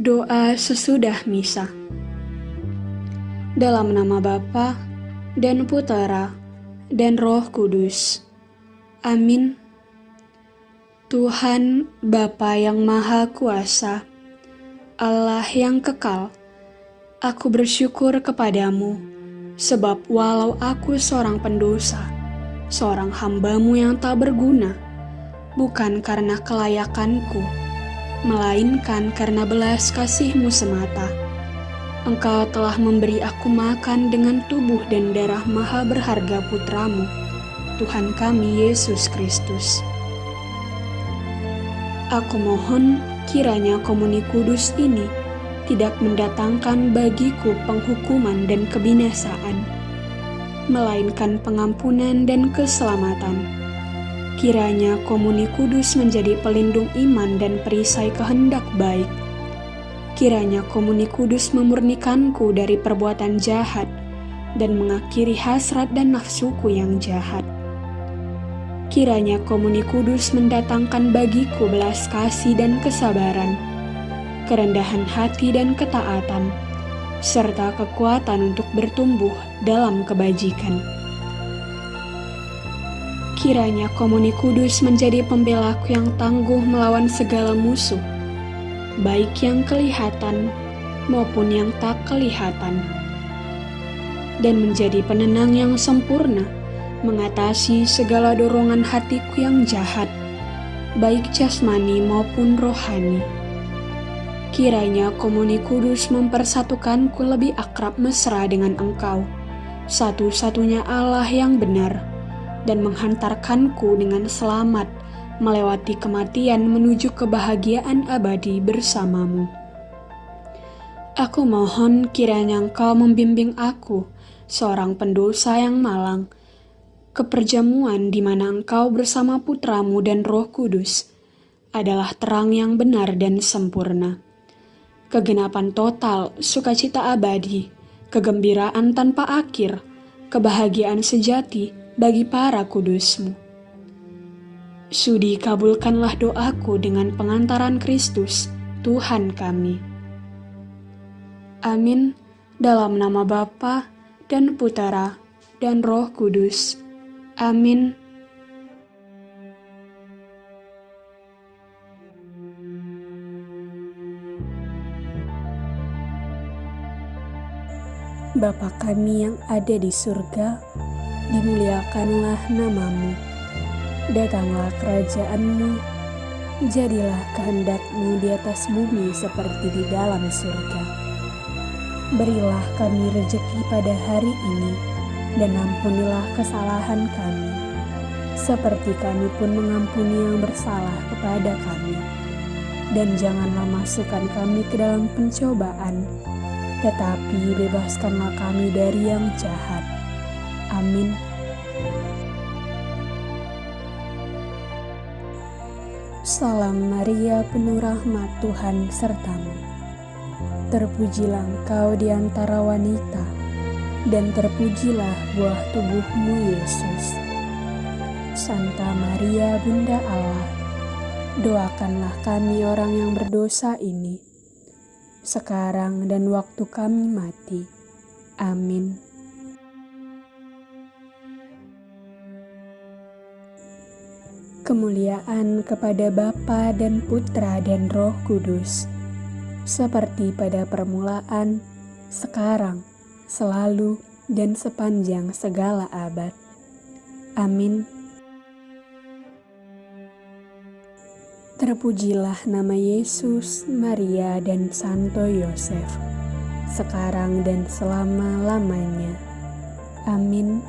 Doa sesudah misa. Dalam nama Bapa dan Putera dan Roh Kudus. Amin. Tuhan Bapa yang Maha Kuasa, Allah yang kekal, aku bersyukur kepadamu, sebab walau aku seorang pendosa, seorang hambamu yang tak berguna, bukan karena kelayakanku, melainkan karena belas kasihmu semata. Engkau telah memberi aku makan dengan tubuh dan darah maha berharga putramu, Tuhan kami Yesus Kristus. Aku mohon kiranya komuni kudus ini tidak mendatangkan bagiku penghukuman dan kebinasaan, melainkan pengampunan dan keselamatan Kiranya komuni kudus menjadi pelindung iman dan perisai kehendak baik. Kiranya komuni kudus memurnikanku dari perbuatan jahat dan mengakhiri hasrat dan nafsuku yang jahat. Kiranya komuni kudus mendatangkan bagiku belas kasih dan kesabaran, kerendahan hati dan ketaatan, serta kekuatan untuk bertumbuh dalam kebajikan. Kiranya komuni kudus menjadi pembelaku yang tangguh melawan segala musuh, baik yang kelihatan maupun yang tak kelihatan, dan menjadi penenang yang sempurna, mengatasi segala dorongan hatiku yang jahat, baik jasmani maupun rohani. Kiranya komuni kudus mempersatukanku lebih akrab mesra dengan engkau, satu-satunya Allah yang benar, dan menghantarkanku dengan selamat melewati kematian menuju kebahagiaan abadi bersamamu. Aku mohon kiranya engkau membimbing aku, seorang pendosa yang malang, ke perjamuan di mana engkau bersama putramu dan roh kudus adalah terang yang benar dan sempurna. Kegenapan total, sukacita abadi, kegembiraan tanpa akhir, kebahagiaan sejati, bagi para kudusmu. Sudi kabulkanlah doaku dengan pengantaran Kristus, Tuhan kami. Amin, dalam nama Bapa dan Putera dan Roh Kudus. Amin. Bapa kami yang ada di surga, dimuliakanlah namamu. Datanglah kerajaanmu, jadilah kehendakmu di atas bumi seperti di dalam surga. Berilah kami rejeki pada hari ini, dan ampunilah kesalahan kami, seperti kami pun mengampuni yang bersalah kepada kami. Dan janganlah masukkan kami ke dalam pencobaan, tetapi bebaskanlah kami dari yang jahat Amin. Salam Maria, penuh rahmat Tuhan sertamu. Terpujilah engkau di antara wanita, dan terpujilah buah tubuhmu Yesus. Santa Maria, Bunda Allah, doakanlah kami orang yang berdosa ini, sekarang dan waktu kami mati. Amin. Kemuliaan kepada Bapa dan Putra dan Roh Kudus, seperti pada permulaan, sekarang, selalu, dan sepanjang segala abad. Amin. Terpujilah nama Yesus, Maria, dan Santo Yosef, sekarang dan selama-lamanya. Amin.